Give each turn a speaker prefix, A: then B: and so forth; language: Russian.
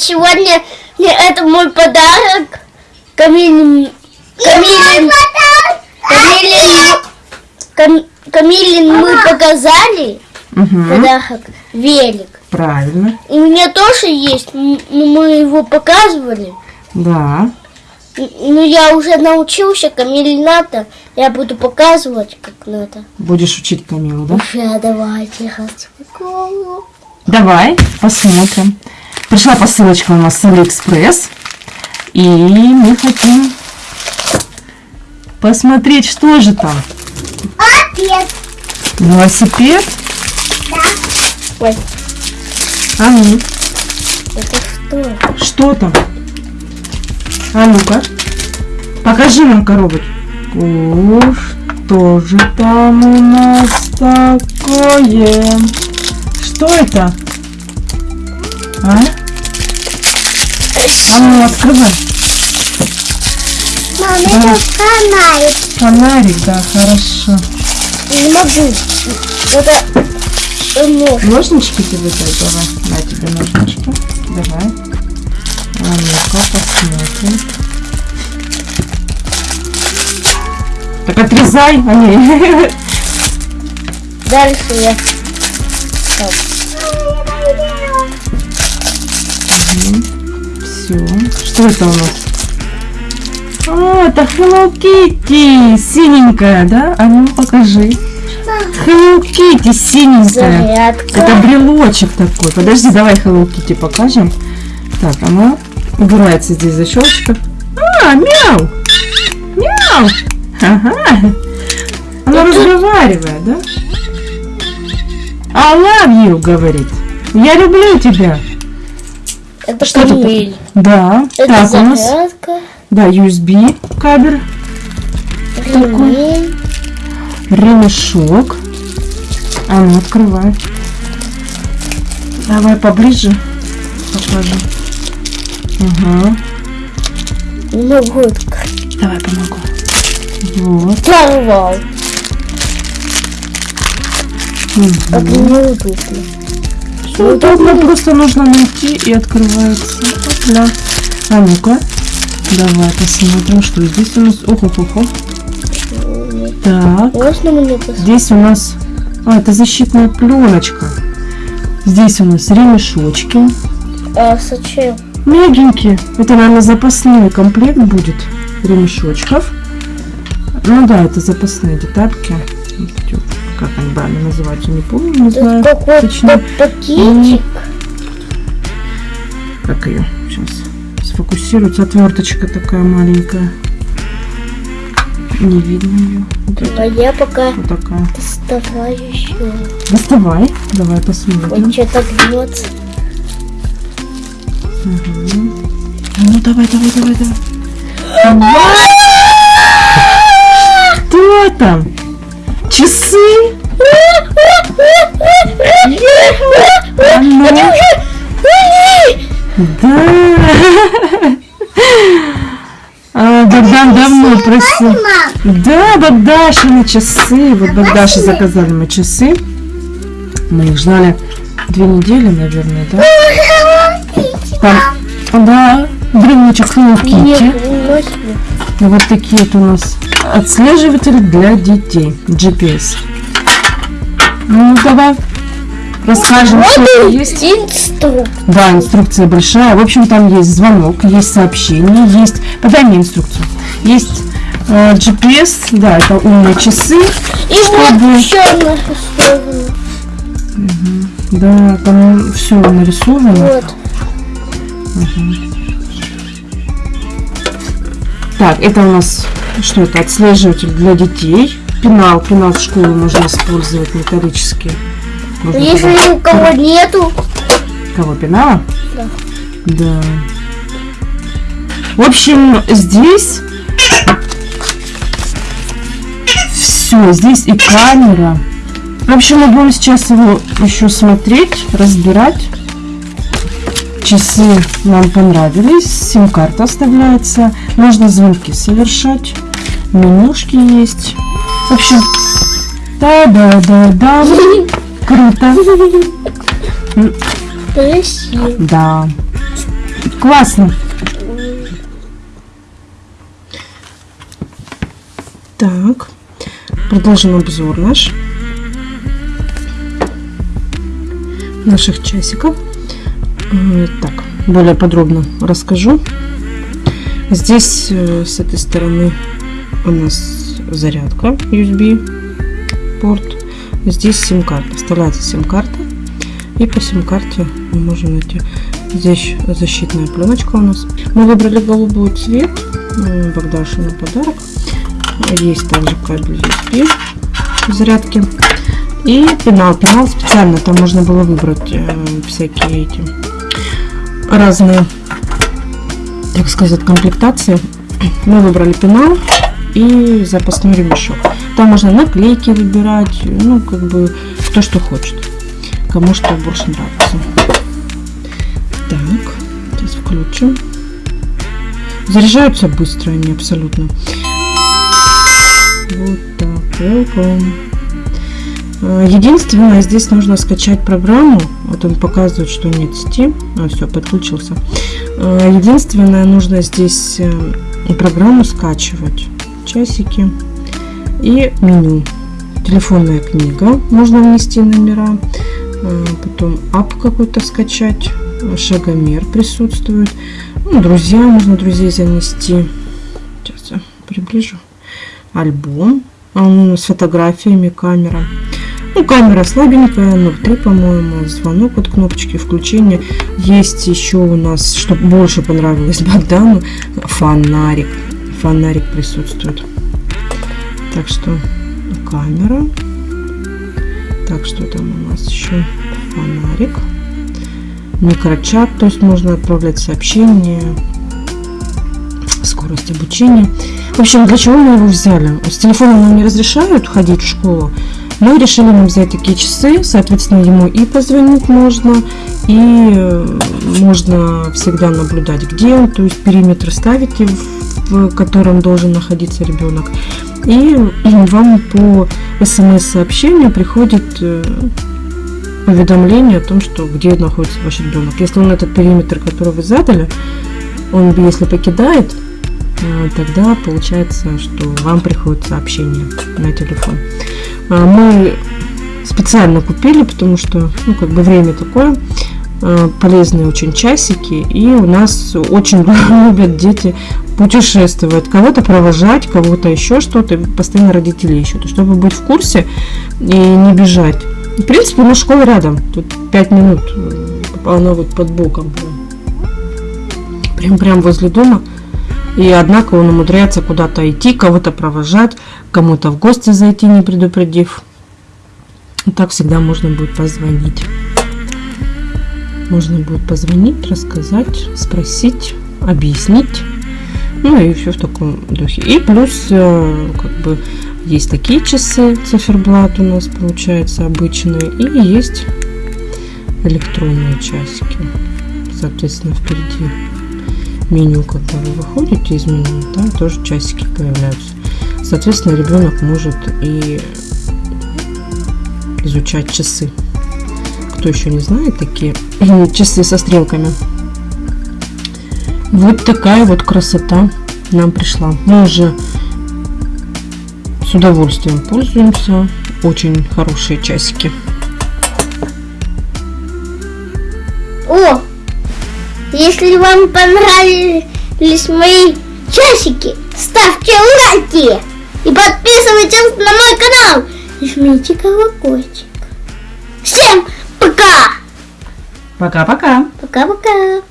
A: сегодня мне это мой подарок. Камилин, Камилин, Камилин, Кам- Камилин мы показали
B: Угу.
A: подарок велик.
B: Правильно.
A: И у меня тоже есть, но мы его показывали.
B: Да.
A: Н- Но я уже научился, Камиль надо. Я буду показывать, как надо.
B: Будешь учить Камилу, да?
A: Уже давайте распаковываю.
B: Давай, посмотрим. Пришла посылочка у нас с Алиэкспресс. И мы хотим посмотреть, что же там.
A: Опять.
B: Велосипед.
A: Ой,
B: А ну,
A: это что?
B: что там? А ну-ка. Покажи нам коробочку. О, что же там у нас такое? Что это? А? А ну, открывай.
A: Мама,
B: Да.
A: это фонарик.
B: Фонарик, да, хорошо.
A: Не могу. Это э, нож.
B: Ножнички тебе дай, давай. На тебе ножнички. Давай. А ну-ка, посмотрим. Так отрезай, а не.
A: Дальше я. Так.
B: Все. Что это у нас? А, это Hello Kitty, синенькая, да? А ну покажи. Hello Kitty, синенькая.
A: Зарядка.
B: Это брелочек такой. Подожди, давай Hello Kitty покажем. Так, она убирается здесь защелочка. А, мяу! Мяу! Ага. Она разговаривает, да? I love you, говорит. Я люблю тебя.
A: Это
B: Что это
A: Камиль.
B: Да.
A: Это
B: так, у нас,
A: зарядка.
B: да, USB кабель,
A: Ремень.
B: ремешок. А ну, открывай. Давай поближе покажи. Ага.
A: Не могу открыть.
B: Давай помогу. Вот.
A: Порвал. Как
B: Мгм.
A: Неудобно.
B: Всё удобно, просто нужно найти и открывается. Да. А ну-ка. Давай посмотрим, что здесь у нас. Ох, ох, ох, ох. Так. Здесь у нас... А, это защитная пленочка. Здесь у нас ремешочки.
A: А зачем?
B: Мягенькие. Это, наверное, запасной комплект будет ремешочков. Ну да, это запасные детальки. Вот, Как они правильно называются, не помню, не
A: Тут
B: знаю
A: какой-то
B: точно.
A: пакетик.
B: Как ее сейчас сфокусируется. Отверточка такая маленькая. Не видно ее. Вот это
A: А я пока
B: вот такая.
A: доставаю еще.
B: Доставай. Давай посмотрим.
A: что-то гнется.
B: А Ну давай, давай, давай, давай. Что там? Часы? Да. А, Богдан давно просил. Да, Богдашины часы. Вот Богдаши заказали мы часы. Мы их ждали две недели, наверное, да? Там, да, брелочек Hello Kitty. вот такие вот у нас отслеживатели для детей. GPS. Ну, давай расскажем, что
A: Вот
B: есть.
A: инструкция.
B: Да, инструкция большая. В общем, там есть звонок, есть сообщение, есть... Подай мне инструкцию. Есть э, GPS, да, это умные часы.
A: И
B: Чтобы-
A: вот еще нарисовано.
B: Да, там все нарисовано.
A: Вот.
B: Так, это у нас что это? Отслеживатель для детей. Пенал, пенал в школу можно использовать металлический. Можно
A: Если
B: туда-
A: у кого нету,
B: Кого, пенала?
A: Да.
B: Да. В общем, здесь все, здесь и камера. В общем, мы будем сейчас его еще смотреть, разбирать. Часы нам понравились, сим-карта оставляется, можно звонки совершать, менюшки есть. В общем, да-да-да-да, круто.
A: красиво.
B: Да. Классно. Так, продолжим обзор наш. Наших часиков. Так, более подробно расскажу. Здесь э, с этой стороны у нас зарядка USB порт. Здесь сим-карта. Вставляется сим-карта. И по сим-карте мы можем найти. Здесь защитная пленочка у нас. Мы выбрали голубой цвет. э, Богдашу на подарок. Есть также кабель USB зарядки. И пенал. Пенал специально. Там можно было выбрать э, всякие эти разные, так сказать, комплектации. Мы выбрали пенал и запасной ремешок. Там можно наклейки выбирать, ну, как бы, кто что хочет. Кому что больше нравится. Так, сейчас включим. Заряжаются быстро они абсолютно. Вот так, welcome. Э, Единственное, здесь нужно скачать программу. Вот он показывает, что нет сети. А, все, подключился. Э, Единственное, нужно здесь э, программу скачивать. Часики и меню. Телефонная книга. Можно внести номера. Потом ап какой-то скачать. Шагомер присутствует. Ну, друзья, можно друзей занести. Сейчас я приближу. Альбом Он с фотографиями, камера. Ну, камера слабенькая, 0,3, по-моему. Звонок от кнопочки включения. Есть еще у нас, что больше понравилось Богдану, фонарик. Фонарик присутствует. Так что камера. Так, что там у нас еще? Фонарик. Микрочат, то есть можно отправлять сообщения. Скорость обучения. В общем, для чего мы его взяли? С телефоном нам не разрешают ходить в школу. Мы решили нам взять такие часы, соответственно, ему и позвонить можно, и э, можно всегда наблюдать, где он, то есть периметр ставите, в, котором должен находиться ребенок. И вам по смс-сообщению приходит э, уведомление о том, что где находится ваш ребенок. Если он этот периметр, который вы задали, он если покидает, э, тогда получается, что вам приходит сообщение на телефон. А, Мы специально купили, потому что, ну, как бы время такое, э, полезные очень часики, и у нас очень любят дети путешествовать, кого-то провожать, кого-то еще что-то, постоянно родители ищут, чтобы быть в курсе и не бежать. В принципе, у нас школа рядом, тут 5 минут, э, она вот под боком прям, прям, прям возле дома. И однако он умудряется куда-то идти, кого-то провожать, кому-то в гости зайти, не предупредив. Так всегда можно будет позвонить. Можно будет позвонить, рассказать, спросить, объяснить. Ну и все в таком духе. И плюс, э, как бы, есть такие часы, циферблат у нас получается обычные. И есть электронные часики. Соответственно, впереди меню, когда вы выходите из меню, там тоже часики появляются. Соответственно, ребенок может и изучать часы. Кто еще не знает, такие часы со стрелками. Вот такая вот красота нам пришла. Мы уже с удовольствием пользуемся. Очень хорошие часики.
A: О, если вам понравились мои часики, ставьте лайки и подписывайтесь на мой канал. И жмите колокольчик. Всем пока!
B: Пока-пока!
A: Пока-пока!